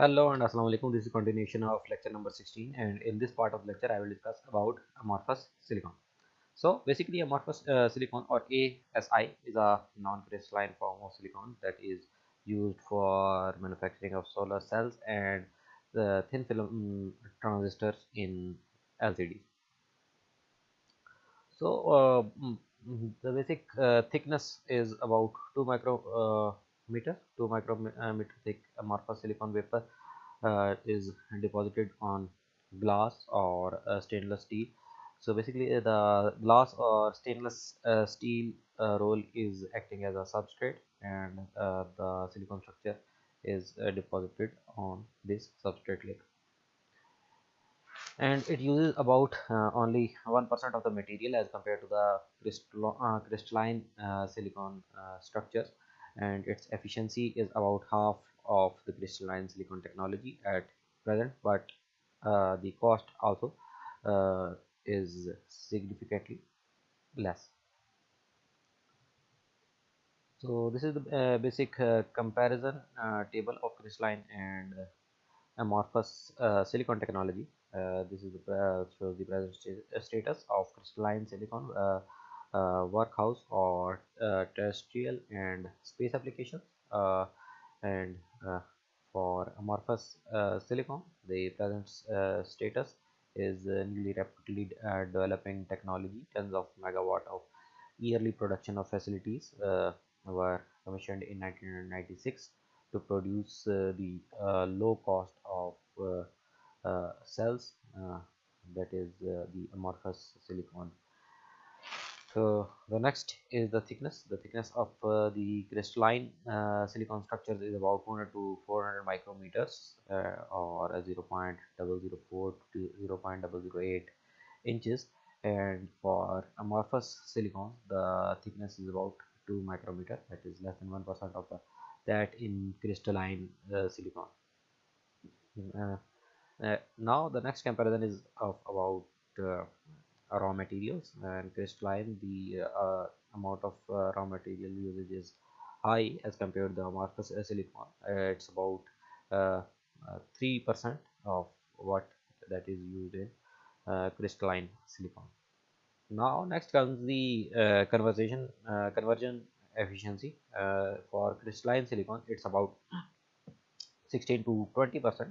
Hello and Assalamu alaikum. This is continuation of lecture number 16 and in this part of lecture I will discuss about amorphous silicon. So basically amorphous uh, silicon or ASI is a non-crystalline form of silicon that is used for manufacturing of solar cells and the thin film mm, transistors in LCD. So uh, mm, mm, the basic uh, thickness is about 2 micro uh, meter 2 micrometer uh, thick amorphous silicon vapor uh, is deposited on glass or uh, stainless steel. So basically uh, the glass or stainless uh, steel uh, roll is acting as a substrate and the silicon structure is deposited on this substrate layer. And it uses about only 1% of the material as compared to the crystal, crystalline silicon structures and its efficiency is about half of the crystalline silicon technology at present but uh, the cost also uh, is significantly less. So this is the uh, basic uh, comparison uh, table of crystalline and amorphous uh, silicon technology. This is the shows the present st status of crystalline silicon workhouse or uh, terrestrial and space applications uh, and for amorphous silicon the present status is newly rapidly developing technology. Tens of megawatt of yearly production of facilities were commissioned in 1996 to produce uh, the uh, low cost of uh, cells that is the amorphous silicon so the next is the thickness. The thickness of uh, the crystalline uh, silicon structures is about 200 to 400 micrometers uh, or 0 0.004 to 0 0.008 inches. And for amorphous silicon the thickness is about 2 micrometer that is less than 1 percent of the that in crystalline uh, silicon. Uh, uh, now the next comparison is of about raw materials and crystalline the uh, amount of uh, raw material usage is high as compared to the amorphous silicon. Uh, it's about three percent of what that is used in crystalline silicon. Now next comes the uh, conversion uh, conversion efficiency. Uh, for crystalline silicon it's about 16 to 20 percent.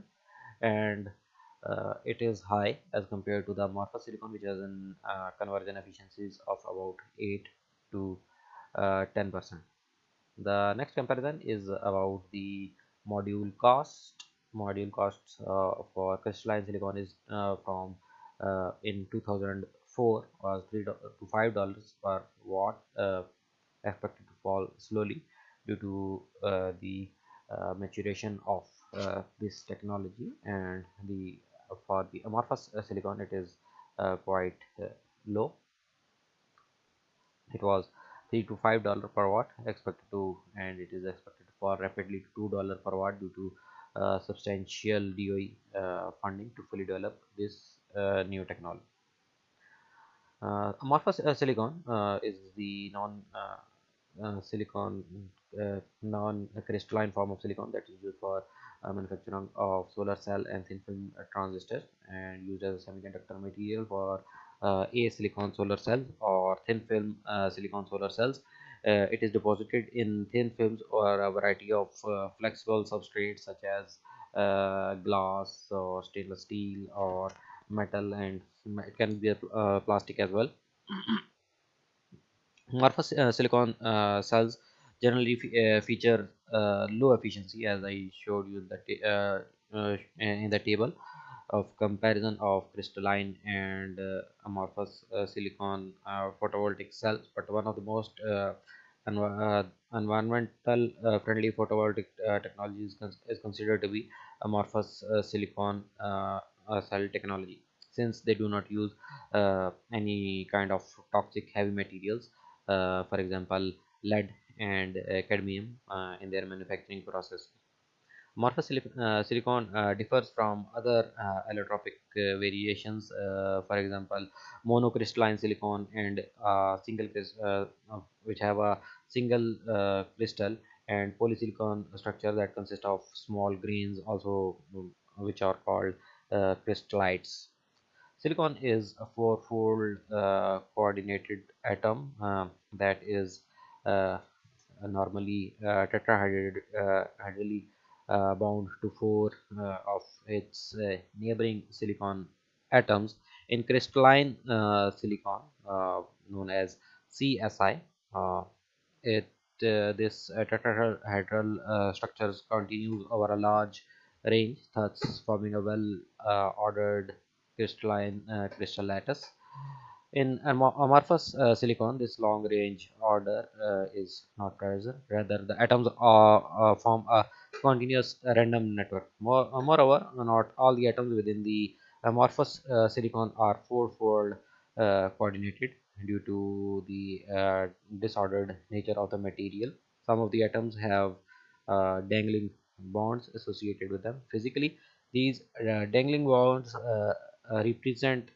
And uh, it is high as compared to the amorphous silicon which has an uh, conversion efficiencies of about 8 to uh, 10 percent. The next comparison is about the module cost. Module costs uh, for crystalline silicon is uh, from uh, in 2004 was 3 to 5 dollars per watt expected to fall slowly due to the maturation of this technology and the for the amorphous uh, silicon it is uh, quite uh, low it was 3 to 5 dollar per watt expected to and it is expected for rapidly to 2 dollar per watt due to uh, substantial DOE uh, funding to fully develop this uh, new technology. amorphous silicon is the non silicon non crystalline form of silicon that is used for manufacturing of solar cell and thin film transistors and used as a semiconductor material for uh, a silicon solar cell or thin film uh, silicon solar cells. Uh, it is deposited in thin films or a variety of uh, flexible substrates such as uh, glass or stainless steel or metal and it can be a plastic as well. Amorphous silicon cells generally uh, feature uh, Uh, low efficiency as I showed you in the, uh, uh, uh, in the table of comparison of crystalline and uh, amorphous uh, silicon uh, photovoltaic cells but one of the most env environmental friendly photovoltaic technologies is considered to be amorphous silicon cell technology since they do not use any kind of toxic heavy materials for example lead and uh, cadmium uh, in their manufacturing process. Amorphous uh, silicon differs from other allotropic variations, for example, monocrystalline silicon and single which have a single crystal and polysilicon structure that consist of small grains also mm, which are called uh, crystallites silicon is a four-fold uh, coordinated atom uh, that is uh, normally uh, tetrahedrally uh, bound to four uh, of its uh, neighboring silicon atoms in crystalline uh, silicon uh, known as CSI. Uh, it uh, this uh, tetrahedral uh, structures continues over a large range, thus forming a well uh, ordered crystalline uh, crystal lattice. In amorphous uh, silicon, this long range order uh, is not present. Rather, the atoms uh, form a continuous random network. More, uh, moreover, not all the atoms within the amorphous uh, silicon are four-fold uh, coordinated due to the uh, disordered nature of the material. Some of the atoms have uh, dangling bonds associated with them. Physically, these uh, dangling bonds uh, uh, represent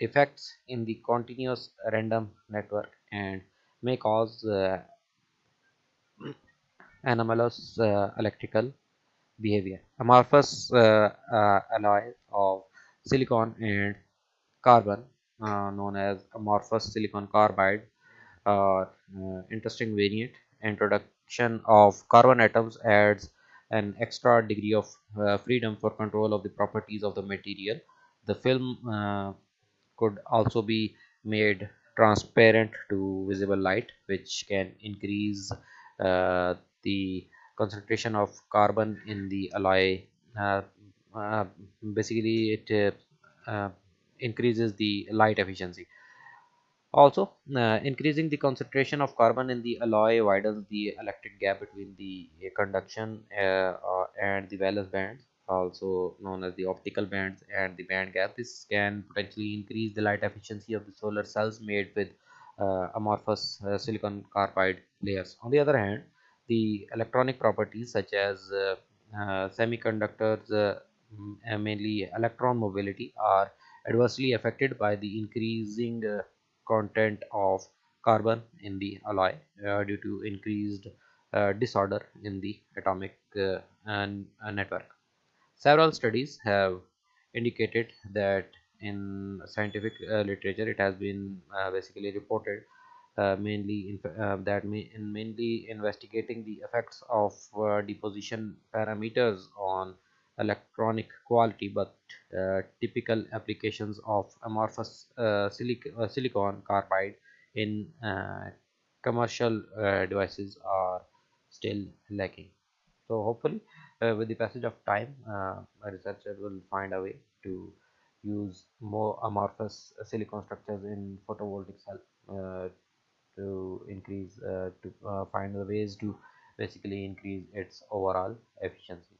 defects in the continuous random network and may cause uh, anomalous uh, electrical behavior. Amorphous uh, uh, alloy of silicon and carbon, uh, known as amorphous silicon carbide, uh, interesting variant. Introduction of carbon atoms adds an extra degree of uh, freedom for control of the properties of the material. The film uh, could also be made transparent to visible light, which can increase uh, the concentration of carbon in the alloy. Uh, uh, basically, it uh, uh, increases the light efficiency. Also, uh, increasing the concentration of carbon in the alloy widens the electric gap between the conduction and the valence bands, also known as the optical bands and the band gap. This can potentially increase the light efficiency of the solar cells made with uh, amorphous uh, silicon carbide layers. On the other hand, the electronic properties such as uh, uh, semiconductors, uh, mainly electron mobility, are adversely affected by the increasing uh, content of carbon in the alloy uh, due to increased uh, disorder in the atomic uh, uh, network. Several studies have indicated that in scientific uh, literature it has been uh, basically reported uh, mainly in, uh, that may, in mainly investigating the effects of uh, deposition parameters on electronic quality but uh, typical applications of amorphous silic silicon carbide in commercial devices are still lacking. So hopefully uh, with the passage of time uh, a researcher will find a way to use more amorphous silicon structures in photovoltaic cell uh, to increase uh, to find the ways to basically increase its overall efficiency